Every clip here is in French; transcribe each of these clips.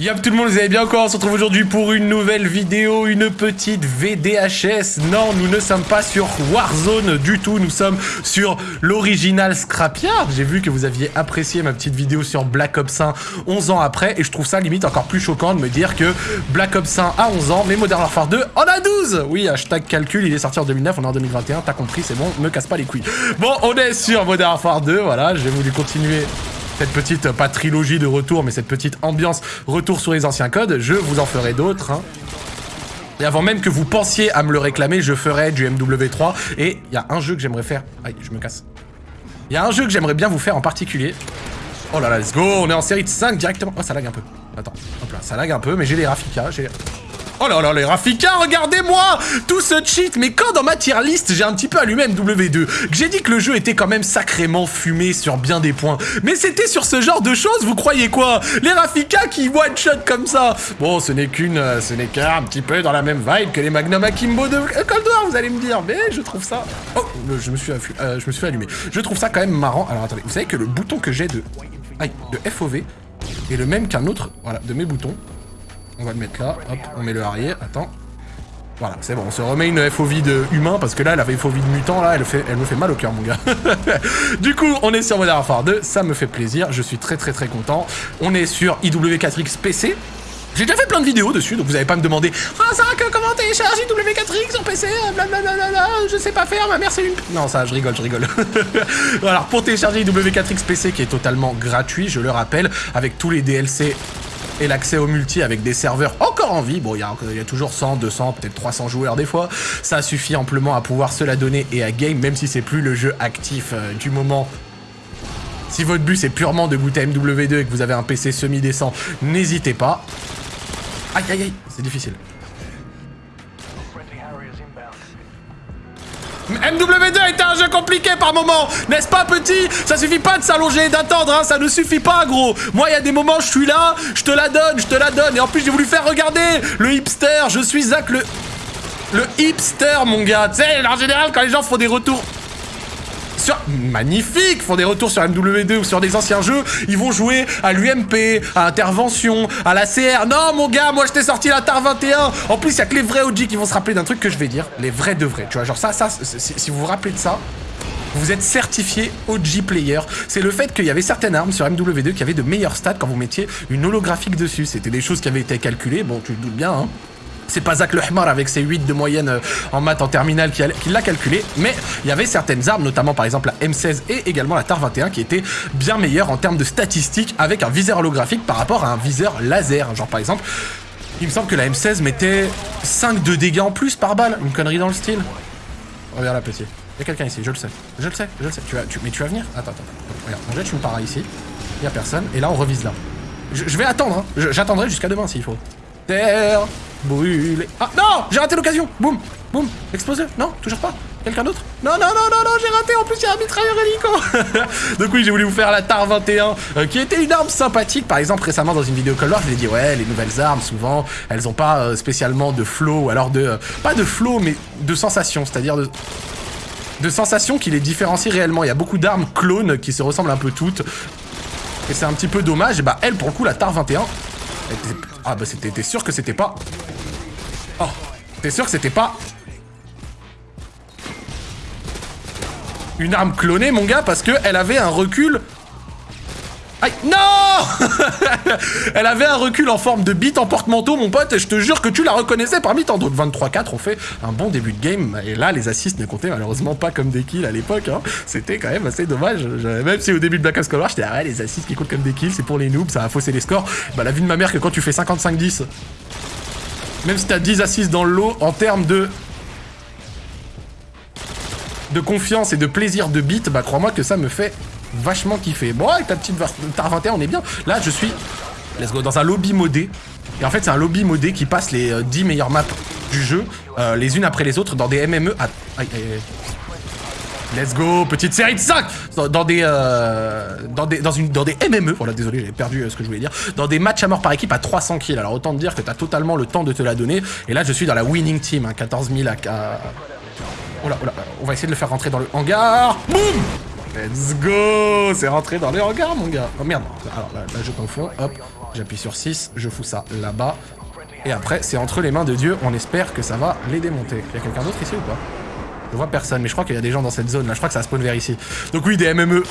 Yop tout le monde, vous allez bien quoi On se retrouve aujourd'hui pour une nouvelle vidéo, une petite VDHS. Non, nous ne sommes pas sur Warzone du tout, nous sommes sur l'original Scrapyard. J'ai vu que vous aviez apprécié ma petite vidéo sur Black Ops 1 11 ans après, et je trouve ça limite encore plus choquant de me dire que Black Ops 1 a 11 ans, mais Modern Warfare 2 en a 12 Oui, hashtag calcul, il est sorti en 2009, on est en 2021, t'as compris, c'est bon, me casse pas les couilles. Bon, on est sur Modern Warfare 2, voilà, j'ai voulu continuer cette petite, pas trilogie de retour, mais cette petite ambiance retour sur les anciens codes, je vous en ferai d'autres. Hein. Et avant même que vous pensiez à me le réclamer, je ferai du MW3. Et il y a un jeu que j'aimerais faire... Aïe, je me casse. Il y a un jeu que j'aimerais bien vous faire en particulier. Oh là là, let's go, on est en série de 5 directement. Oh, ça lag un peu. Attends, hop là, ça lag un peu, mais j'ai les Rafika, j'ai... Oh là là, les Rafika, regardez-moi Tout ce cheat Mais quand dans ma tier list, j'ai un petit peu allumé MW2, que j'ai dit que le jeu était quand même sacrément fumé sur bien des points, mais c'était sur ce genre de choses, vous croyez quoi? Les Rafika qui one-shot comme ça Bon, ce n'est qu'une... Euh, ce n'est qu'un petit peu dans la même vibe que les Magnum Akimbo de Cold War, vous allez me dire, mais je trouve ça... Oh, je me suis, euh, je me suis allumé. Je trouve ça quand même marrant. Alors attendez, vous savez que le bouton que j'ai de... De FOV est le même qu'un autre, de mes boutons. On va le mettre là. Hop, on met le arrière. Attends. Voilà, c'est bon, on se remet une FOV de humain, parce que là, la FOV de mutant, là, elle, me fait mal au cœur, mon gars. du coup, on est sur Modern Warfare 2, ça me fait plaisir, je suis très très très content. On est sur IW4X PC. J'ai déjà fait plein de vidéos dessus, donc vous n'allez pas me demander « Ah, ça, comment télécharge IW4X sur PC Blablabla, je sais pas faire, ma mère c'est une... » Non, ça, je rigole, je rigole. Alors, pour télécharger IW4X PC, qui est totalement gratuit, je le rappelle, avec tous les DLC et l'accès au multi avec des serveurs encore en vie. Bon, il y, a toujours 100, 200, peut-être 300 joueurs des fois. Ça suffit amplement à pouvoir se la donner et à game, même si c'est plus le jeu actif euh, du moment. Si votre but c'est purement de goûter MW2 et que vous avez un PC semi-décent, n'hésitez pas. Aïe aïe aïe, c'est difficile. MW2 était un jeu compliqué par moment, n'est-ce pas petit? Ça suffit pas de s'allonger, d'attendre, hein, ça ne suffit pas gros. Moi il y a des moments je suis là, je te la donne, je te la donne, et en plus j'ai voulu faire regarder le hipster, je suis Zach le... Le hipster mon gars, tu sais, en général quand les gens font des retours Magnifique Font des retours sur MW2 ou sur des anciens jeux, ils vont jouer à l'UMP, à Intervention, à la CR. Non, mon gars, moi je t'ai sorti la TAR 21 En plus, il a que les vrais OG qui vont se rappeler d'un truc que je vais dire. Les vrais de vrais, tu vois, genre ça, ça, si vous vous rappelez de ça, vous êtes certifié OG player. C'est le fait qu'il y avait certaines armes sur MW2 qui avaient de meilleurs stats quand vous mettiez une holographique dessus. C'était des choses qui avaient été calculées, bon, tu te doutes bien, hein. C'est pas Zach Lehmar avec ses 8 de moyenne euh, en maths en terminale qui, l'a calculé, mais il y avait certaines armes, notamment par exemple la M16 et également la TAR 21 qui étaient bien meilleures en termes de statistiques avec un viseur holographique par rapport à un viseur laser. Genre par exemple, il me semble que la M16 mettait 5 de dégâts en plus par balle, une connerie dans le style. Regarde là petit, il y a quelqu'un ici, je le sais, je le sais, je le sais. Tu vas, tu, mais tu vas venir? Attends, attends, regarde, on jette une para ici, il y a personne, et là on revise là. Je, vais attendre, hein. j'attendrai jusqu'à demain s'il faut. Terre brûlée. Ah non J'ai raté l'occasion Boum Boum Explosé Non Toujours pas Quelqu'un d'autre? Non, non, non, non, non, j'ai raté, en plus il y a un mitrailleur hélico Donc oui, j'ai voulu vous faire la TAR 21, euh, qui était une arme sympathique. Par exemple, récemment dans une vidéo Cold War, je l'ai dit, ouais, les nouvelles armes, souvent, elles ont pas euh, spécialement de flow, ou alors de... Euh, pas de flow, mais de sensation, c'est-à-dire de de sensations qui les différencient réellement. Il y a beaucoup d'armes clones qui se ressemblent un peu toutes. Et c'est un petit peu dommage. Et bah elle, pour le coup, la TAR 21, ah bah c'était, sûr que c'était pas... Oh, t'es sûr que c'était pas... Une arme clonée, mon gars, parce que elle avait un recul Aïe Non Elle avait un recul en forme de bite en porte-manteau, mon pote, et je te jure que tu la reconnaissais parmi tant d'autres. 23-4, on fait un bon début de game, et là, les assists ne comptaient malheureusement pas comme des kills à l'époque. Hein. C'était quand même assez dommage. Même si au début de Black Ops Cold War, j'étais, ah ouais, les assists qui comptent comme des kills, c'est pour les noobs, ça a faussé les scores. Bah, la vie de ma mère que quand tu fais 55-10, même si t'as 10 assists dans le lot, en termes de de confiance et de plaisir de beat, bah crois-moi que ça me fait vachement kiffé. Bon, avec ta petite TAR 21, on est bien. Là, je suis let's go, dans un lobby modé. Et en fait, c'est un lobby modé qui passe les 10 euh, meilleures maps du jeu, euh, les unes après les autres, dans des MME. Aïe, aïe, aïe. Let's go, petite série de 5 dans, des, euh, dans des, dans une, dans des MME, voilà, désolé, j'avais perdu ce que je voulais dire, dans des matchs à mort par équipe à 300 kills. Alors autant te dire que t'as totalement le temps de te la donner. Et là, je suis dans la winning team, hein, 14 000 à... Oh là, oh là, on va essayer de le faire rentrer dans le hangar. Boum Let's go C'est rentré dans les hangars, mon gars. Oh merde. Alors là, là je confonds. Hop. J'appuie sur 6, je fous ça là-bas. Et après, c'est entre les mains de Dieu. On espère que ça va les démonter. Il y a quelqu'un d'autre ici ou pas? Je vois personne, mais je crois qu'il y a des gens dans cette zone là. Je crois que ça spawn vers ici. Donc oui, des MME.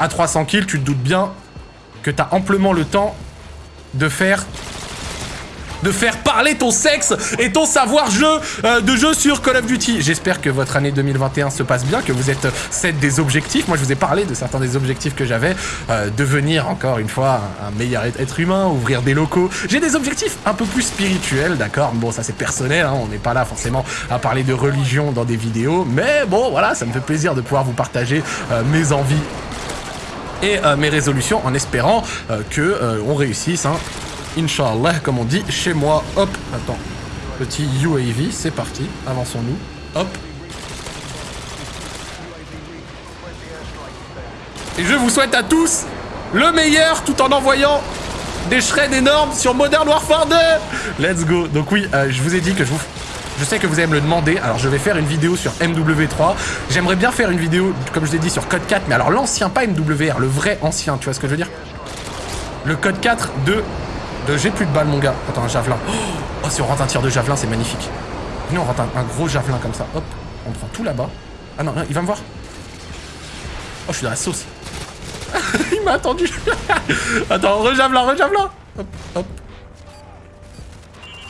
À 300 kills, tu te doutes bien que t'as amplement le temps de faire de faire parler ton sexe et ton savoir-jeu euh, de jeu sur Call of Duty. J'espère que votre année 2021 se passe bien, que vous êtes set des objectifs. Moi, je vous ai parlé de certains des objectifs que j'avais. Euh, devenir, encore une fois, un, meilleur être humain, ouvrir des locaux. J'ai des objectifs un peu plus spirituels, d'accord Bon, ça c'est personnel, hein, on n'est pas là forcément à parler de religion dans des vidéos. Mais bon, voilà, ça me fait plaisir de pouvoir vous partager euh, mes envies et mes résolutions en espérant que on réussisse. Hein. Inch'Allah, comme on dit chez moi. Hop, attends. Petit UAV, c'est parti. Avançons-nous. Hop. Et je vous souhaite à tous le meilleur tout en envoyant des shreds énormes sur Modern Warfare 2 Let's go Donc oui, euh, je vous ai dit que je vous... Je sais que vous allez me le demander, alors je vais faire une vidéo sur MW3. J'aimerais bien faire une vidéo, comme je l'ai dit, sur Code 4, mais alors l'ancien, pas MWR, le vrai ancien, tu vois ce que je veux dire? Le Code 4 de j'ai plus de balles, mon gars. Attends, un javelin. Oh, si on rentre un tir de javelin, c'est magnifique. Venez, on rentre un, gros javelin comme ça. Hop, on prend tout là-bas. Ah non, il va me voir. Oh, je suis dans la sauce. il m'a attendu. Attends, rejavelin, rejavelin. Hop, hop.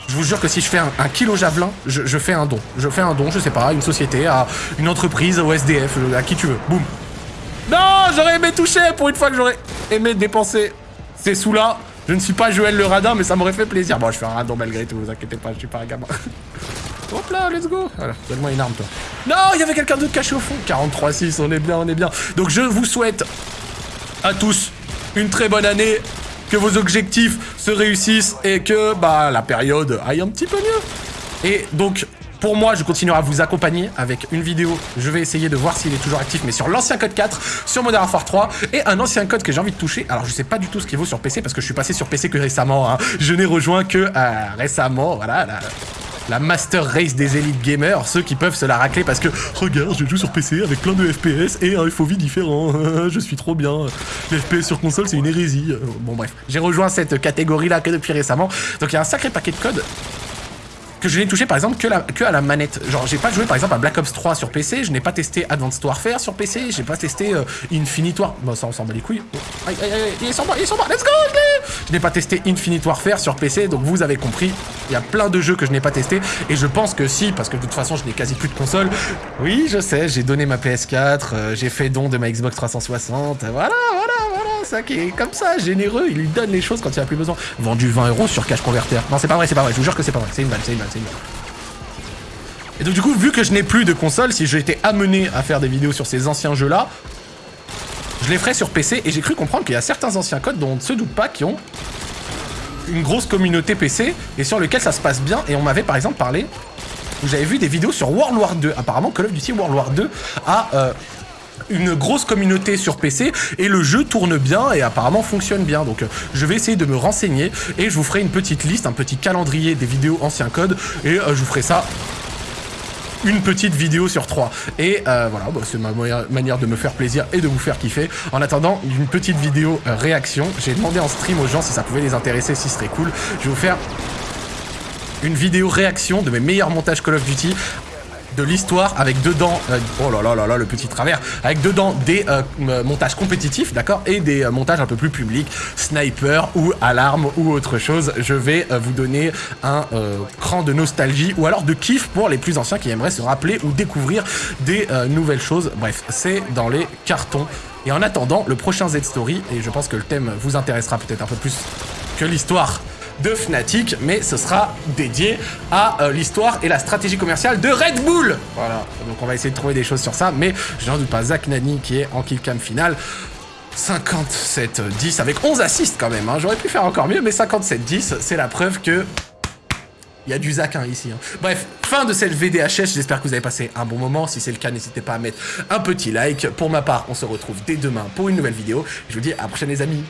Je vous jure que si je fais un, kilo javelin, je, je, fais un don. Je fais un don, je sais pas, à une société, à une entreprise, au SDF, à qui tu veux. Boum. Non, j'aurais aimé toucher pour une fois que j'aurais aimé dépenser ces sous-là. Je ne suis pas Joël le radin, mais ça m'aurait fait plaisir. Bon, je fais un radin malgré tout, vous inquiétez pas, je suis pas un gamin. Hop là, let's go Voilà, donne-moi une arme, toi. Non, il y avait quelqu'un d'autre caché au fond 43-6, on est bien, on est bien. Donc je vous souhaite à tous une très bonne année, que vos objectifs se réussissent et que bah la période aille un petit peu mieux. Et donc, pour moi, je continuerai à vous accompagner avec une vidéo. Je vais essayer de voir s'il est toujours actif, mais sur l'ancien code 4, sur Modern Warfare 3, et un ancien code que j'ai envie de toucher. Alors, je sais pas du tout ce qu'il vaut sur PC, parce que je suis passé sur PC que récemment. Hein. Je n'ai rejoint que euh, récemment, voilà, la, Master Race des élites gamers, ceux qui peuvent se la racler parce que regarde, je joue sur PC avec plein de FPS et un FOV différent. je suis trop bien. Les FPS sur console, c'est une hérésie. Bon bref, j'ai rejoint cette catégorie là que depuis récemment. Donc il y a un sacré paquet de codes que je n'ai touché par exemple que, à la manette. Genre j'ai pas joué par exemple à Black Ops 3 sur PC, je n'ai pas testé Advanced Warfare sur PC, j'ai pas testé euh, Infinite Warfare. Bon ça on s'en bat les couilles. aïe aïe aïe, il est sur moi, il est sur moi, let's go Je n'ai pas testé Infinite Warfare sur PC, donc vous avez compris, il y a plein de jeux que je n'ai pas testé et je pense que si, parce que de toute façon je n'ai quasi plus de console. Oui je sais, j'ai donné ma PS4, euh, j'ai fait don de ma Xbox 360, voilà, voilà ça qui est comme ça, généreux, il lui donne les choses quand il a plus besoin. Vendu 20 euros sur Cash Converter. Non, c'est pas vrai, c'est pas vrai, je vous jure que c'est pas vrai. C'est une balle, c'est une balle, c'est une balle. Et donc du coup, vu que je n'ai plus de console, si été amené à faire des vidéos sur ces anciens jeux-là, je les ferai sur PC et j'ai cru comprendre qu'il y a certains anciens codes dont on ne se doute pas qui ont une grosse communauté PC et sur lequel ça se passe bien. Et on m'avait par exemple parlé, j'avais vu des vidéos sur World War 2. Apparemment, Call of Duty World War 2 a euh, une grosse communauté sur PC et le jeu tourne bien et apparemment fonctionne bien. Donc euh, je vais essayer de me renseigner et je vous ferai une petite liste, un petit calendrier des vidéos anciens codes et euh, je vous ferai ça une petite vidéo sur trois. Et euh, voilà, bah, c'est ma manière de me faire plaisir et de vous faire kiffer. En attendant, une petite vidéo réaction. J'ai demandé en stream aux gens si ça pouvait les intéresser, si ce serait cool. Je vais vous faire une vidéo réaction de mes meilleurs montages Call of Duty de l'histoire avec dedans, euh, oh là là là là, le petit travers, avec dedans des euh, montages compétitifs, d'accord, et des euh, montages un peu plus publics, sniper ou alarme ou autre chose. Je vais vous donner un cran de nostalgie ou alors de kiff pour les plus anciens qui aimeraient se rappeler ou découvrir des nouvelles choses. Bref, c'est dans les cartons. Et en attendant, le prochain Z-Story, et je pense que le thème vous intéressera peut-être un peu plus que l'histoire de Fnatic, mais ce sera dédié à euh, l'histoire et la stratégie commerciale de Red Bull. Voilà, donc on va essayer de trouver des choses sur ça, mais je n'en doute pas Zach Nani qui est en killcam final. 57-10 avec 11 assists quand même, hein. j'aurais pu faire encore mieux, mais 57-10, c'est la preuve que il y a du Zach hein, ici. Hein. Bref, fin de cette VDHS. J'espère que vous avez passé un bon moment. Si c'est le cas, n'hésitez pas à mettre un petit like. Pour ma part, on se retrouve dès demain pour une nouvelle vidéo. Je vous dis à la prochaine les amis.